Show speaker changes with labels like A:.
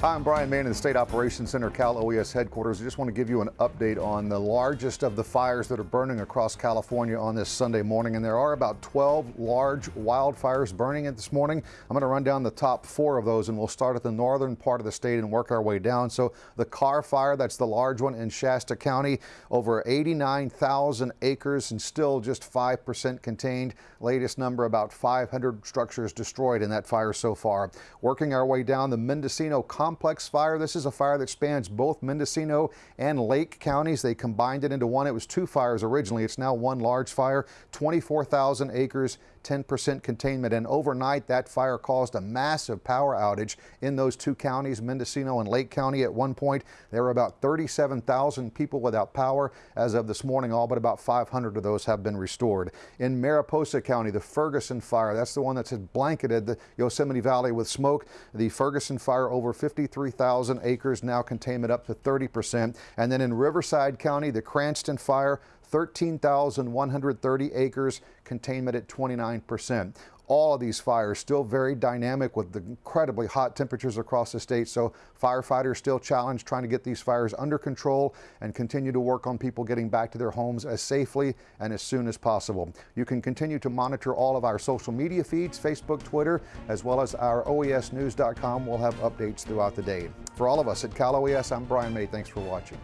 A: Hi, I'm Brian Mann in the State Operations Center, Cal OES headquarters. I just want to give you an update on the largest of the fires that are burning across California on this Sunday morning. And there are about 12 large wildfires burning it this morning. I'm going to run down the top four of those and we'll start at the northern part of the state and work our way down. So the Carr Fire, that's the large one in Shasta County, over 89,000 acres and still just 5% contained. Latest number about 500 structures destroyed in that fire so far. Working our way down the Mendocino complex fire. This is a fire that spans both Mendocino and Lake counties. They combined it into one. It was two fires originally. It's now one large fire, 24,000 acres, 10% containment. And overnight, that fire caused a massive power outage in those two counties, Mendocino and Lake County. At one point, there were about 37,000 people without power. As of this morning, all but about 500 of those have been restored. In Mariposa County, the Ferguson fire, that's the one that's blanketed the Yosemite Valley with smoke. The Ferguson fire over 53,000 acres, now containment up to 30%. And then in Riverside County, the Cranston fire, 13,130 acres, containment at 29%. All of these fires still very dynamic with the incredibly hot temperatures across the state. So firefighters still challenged trying to get these fires under control and continue to work on people getting back to their homes as safely and as soon as possible. You can continue to monitor all of our social media feeds, Facebook, Twitter, as well as our OESnews.com. We'll have updates throughout the day. For all of us at Cal OES, I'm Brian May. Thanks for watching.